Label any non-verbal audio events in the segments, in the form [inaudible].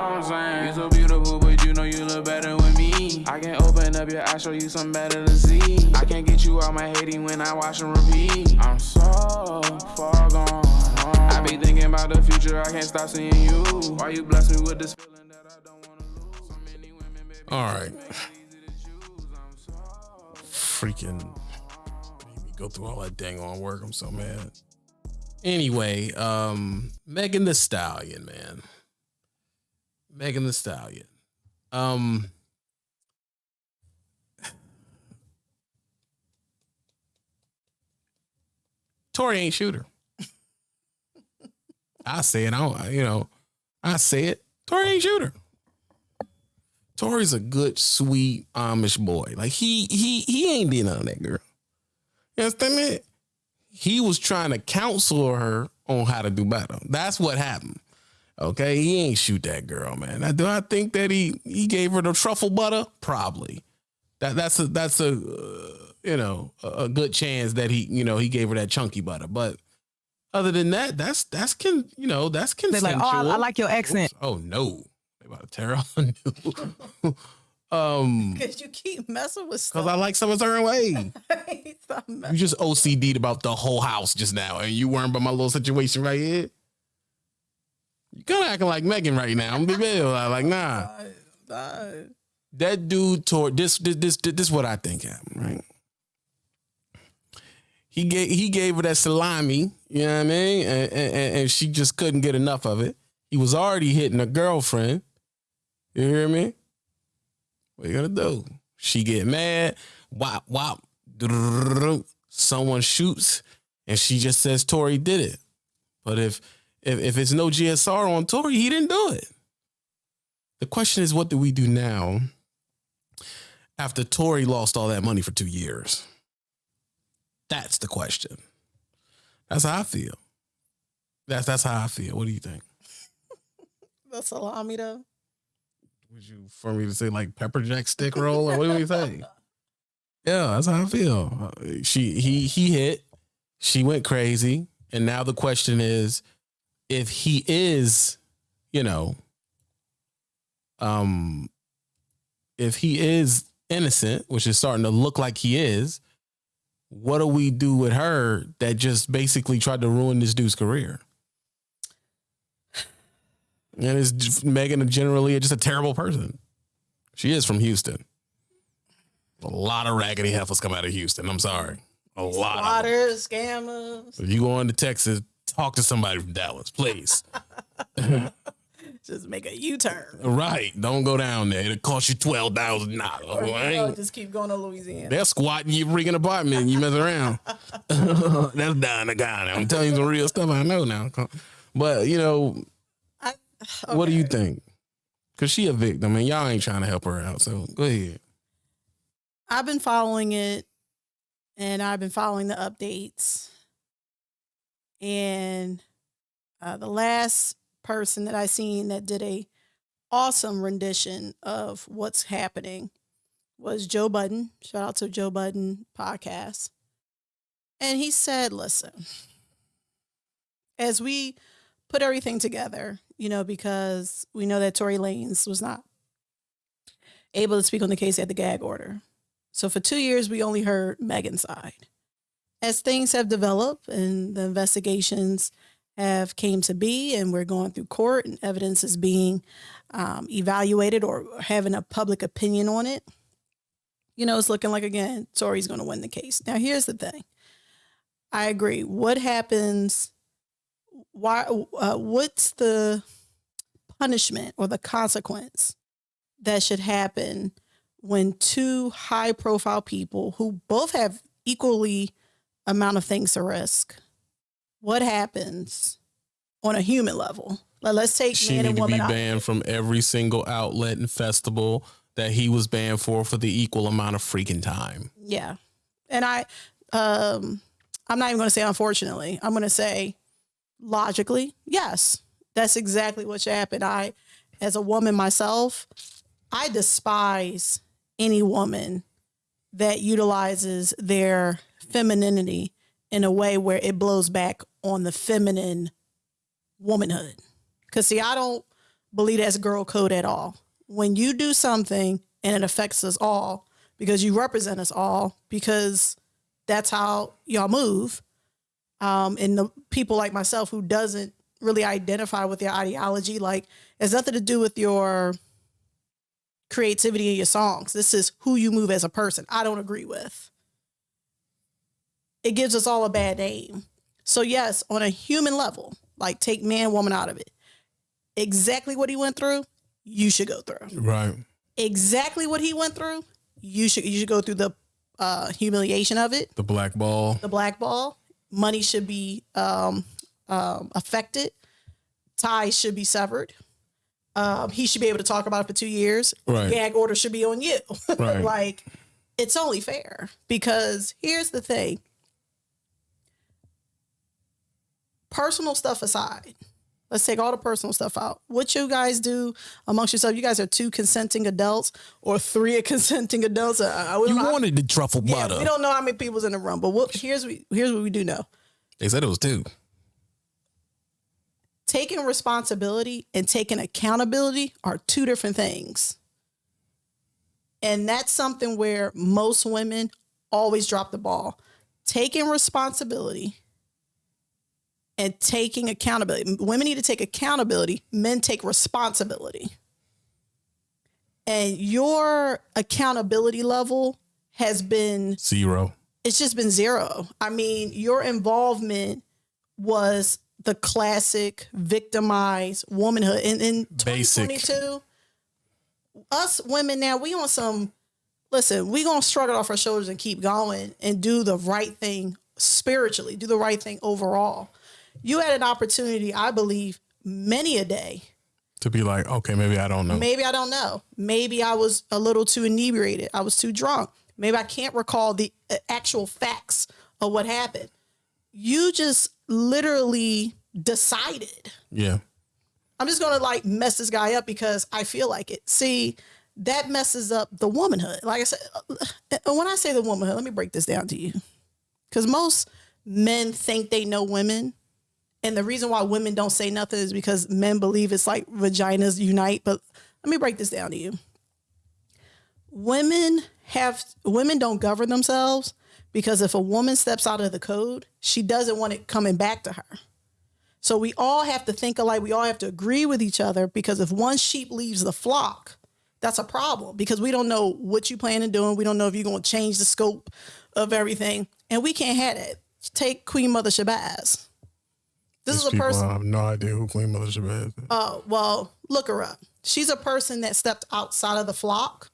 I'm saying? You so beautiful, but you know you look better with me. I can open up your eyes, show you something better to see. I can't get you out my hating when I watch and repeat. I'm so far gone. I be thinking about the future, I can't stop seeing you. Why you bless me with this feeling that I don't wanna lose? So many women, baby. All right. make it easy to choose. I'm so freaking made me go through all that dang on work. I'm so mad. Anyway, um, Megan Thee Stallion, man. Megan Thee Stallion. Um [laughs] Tory ain't shooter. I say it. I don't, you know, I say it. Tory ain't shooter. Tory's a good, sweet Amish boy. Like he he he ain't did none of that girl. You understand me? He was trying to counsel her on how to do better. That's what happened. Okay, he ain't shoot that girl, man. Now, do I think that he he gave her the truffle butter? Probably. That that's a that's a uh, you know a, a good chance that he you know he gave her that chunky butter. But other than that, that's that's can you know that's consensual. They're like, oh, I, I like your accent. Oops. Oh no, they about to tear out [laughs] a new. [laughs] um, Because you keep messing with because. I like some a certain way. [laughs] You messing. just OCD'd about the whole house just now, and you weren't about my little situation right here. You kind of acting like Megan right now. I'm be real. I'm like, nah, that dude tore this. This this this, this what I think happened, right? He gave he gave her that salami, you know what I mean, and, and, and she just couldn't get enough of it. He was already hitting a girlfriend. You hear me? What you gonna do? She get mad. Wop wop. Someone shoots, and she just says Tory did it. But if if if it's no GSR on Tory, he didn't do it. The question is, what do we do now after Tory lost all that money for two years? That's the question. That's how I feel. That's that's how I feel. What do you think? The salami though. Would you for me to say like pepper jack stick roll or what do you say? Yeah, that's how I feel. Uh, She he he hit, she went crazy, and now the question is, if he is, you know, um, if he is innocent, which is starting to look like he is, what do we do with her that just basically tried to ruin this dude's career? And is Megan generally just a terrible person? She is from Houston. A lot of raggedy heifers come out of Houston. I'm sorry. A lot of them. Scammers. If you go into Texas, talk to somebody from Dallas, please. [laughs] Just make a U-turn. right. Don't go down there. It'll cost you twelve thousand dollars. [laughs] just keep going to Louisiana. They're squatting you freaking apartment and you mess around. [laughs] That's down the county. I'm telling you some real stuff I know now. But you know, I, what do you think? Cause she a victim and y'all ain't trying to help her out. So go ahead. I've been following it and I've been following the updates. And uh, the last person that I seen that did a awesome rendition of what's happening was Joe Budden. Shout out to Joe Budden podcast. And he said, listen, as we put everything together, you know, because we know that Tory Lanez was not able to speak on the case at the gag order. So for two years, we only heard Megan's side. As things have developed and the investigations have came to be, and we're going through court, and evidence is being um, evaluated or having a public opinion on it, you know, it's looking like again, Tory's going to win the case. Now, here's the thing. I agree. What happens? Why? Uh, what's the punishment or the consequence that should happen when two high profile people who both have equally amount of things to risk. What happens on a human level? Like, let's take She man need and to be woman out. banned from every single outlet and festival that he was banned for for the equal amount of freaking time. yeah. And i um i'm not even going to say unfortunately. I'm going to say logically yes. That's exactly what should happen. I as a woman myself i despise any woman that utilizes their femininity in a way where it blows back on the feminine womanhood because see i don't believe that's girl code at all. When you do something and it affects us all because you represent us all because that's how y'all move. Um, and the people like myself who doesn't really identify with your ideology, like has nothing to do with your creativity in your songs. This is who you move as a person. I don't agree with. It gives us all a bad name. So yes, on a human level, like take man, woman out of it. Exactly what he went through, you should go through. Right. Exactly what he went through, you should you should go through the uh, humiliation of it, The black ball. the black ball. Money should be um, um, affected. Ties should be severed. Um, he should be able to talk about it for two years. Right. Gag order should be on you. [laughs] Right. like, it's only fair because here's the thing. Personal stuff aside, let's take all the personal stuff out. What you guys do amongst yourself, you guys are two consenting adults or three [laughs] consenting adults. Uh, uh, I, I, You know- wanted the truffle yeah, butter. we don't know how many people's in the room, but what, here's we here's what we do know: They said it was two. taking responsibility and taking accountability are two different things, and that's something where most women always drop the ball. Taking responsibility and taking accountability. Women need to take accountability. Men take responsibility. And your accountability level has been Zero. it's just been zero. I mean, your involvement was the classic victimized womanhood. In in Basic. 2022, us women now, we on some listen, we gonna struggle off our shoulders and keep going and do the right thing spiritually, do the right thing overall. You had an opportunity, I believe, many a day To be like, okay, maybe I don't know. Maybe I don't know. Maybe I was a little too inebriated. I was too drunk. Maybe I can't recall the uh, actual facts of what happened. You just literally decided. Yeah. I'm just going to like mess this guy up because I feel like it. See, that messes up the womanhood. Like I said, uh, when I say the womanhood, let me break this down to you. Because most men think they know women. And the reason why women don't say nothing is because men believe it's like vaginas unite. But let me break this down to you. Women have women don't govern themselves because if a woman steps out of the code, she doesn't want it coming back to her. So we all have to think alike. We all have to agree with each other because if one sheep leaves the flock, that's a problem because we don't know what you plan on doing. We don't know if you're going to change the scope of everything. And we can't have that. Take Queen Mother Shabazz. This These is a person. I have no idea who Queen Mother Shabazz is. Oh, well, look her up. She's a person that stepped outside of the flock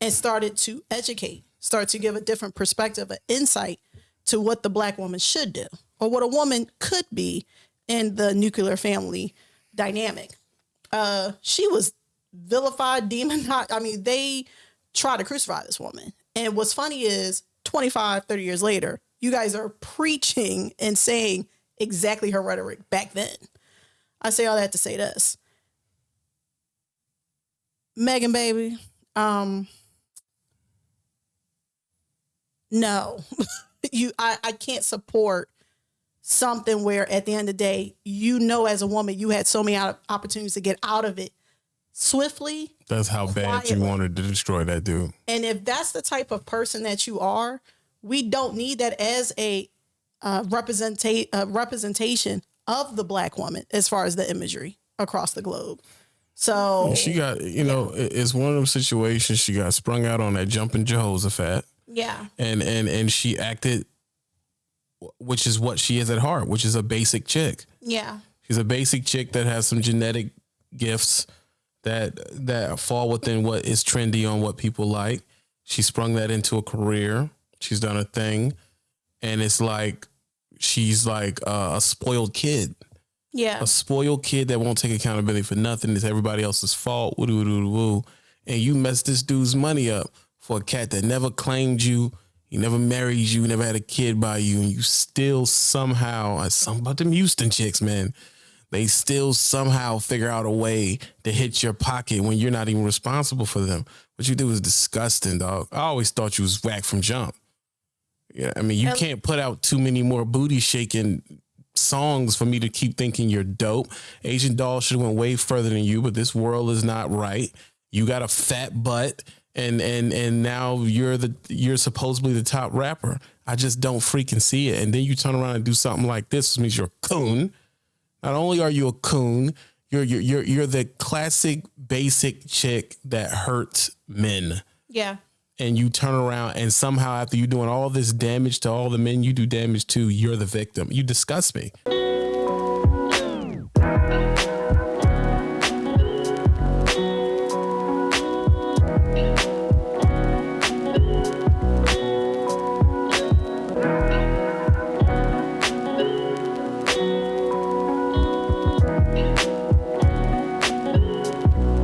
and started to educate, start to give a different perspective, an insight to what the black woman should do or what a woman could be in the nuclear family dynamic. Uh, she was vilified, demonized. I mean, they tried to crucify this woman. And what's funny is 25, 30 years later, you guys are preaching and saying exactly her rhetoric back then. I say all that to say this. Megan, baby, um, no, [laughs] you, I, I can't support something where at the end of the day, you know, as a woman, you had so many opportunities to get out of it swiftly. That's how bad you wanted to destroy that dude. And if that's the type of person that you are, we don't need that as a uh, representa- uh, representation of the black woman as far as the imagery across the globe. So She got, you know, it- it's one of those situations. She got sprung out on that jumping Jehoshaphat, yeah, and and and she acted, which is what she is at heart, which is a basic chick. yeah, She's a basic chick that has some genetic gifts that that fall within what is trendy on what people like. She sprung that into a career. She's done a thing, and it's like she's like uh, a spoiled kid, yeah, a spoiled kid that won't take accountability for nothing. It's everybody else's fault. Woo doo doo woo, and you messed this dude's money up for a cat that never claimed you. He never married you, never had a kid by you, and you still somehow, uh, something about them Houston chicks, man they still somehow figure out a way to hit your pocket when you're not even responsible for them. What you do is disgusting, dog. I always thought you was whack from jump. Yeah, I mean, you um, can't put out too many more booty shaking songs for me to keep thinking you're dope. Asian Doll should have went way further than you, but this world is not right. You got a fat butt and and and now you're the you're supposedly the top rapper. I just don't freaking see it. And then you turn around and do something like this, which means you're a coon. Not only are you a coon, you're you're you're, you're the classic basic chick that hurts men. Yeah. And you turn around and somehow after you doing all this damage to all the men you do damage to, you're the victim. You disgust me.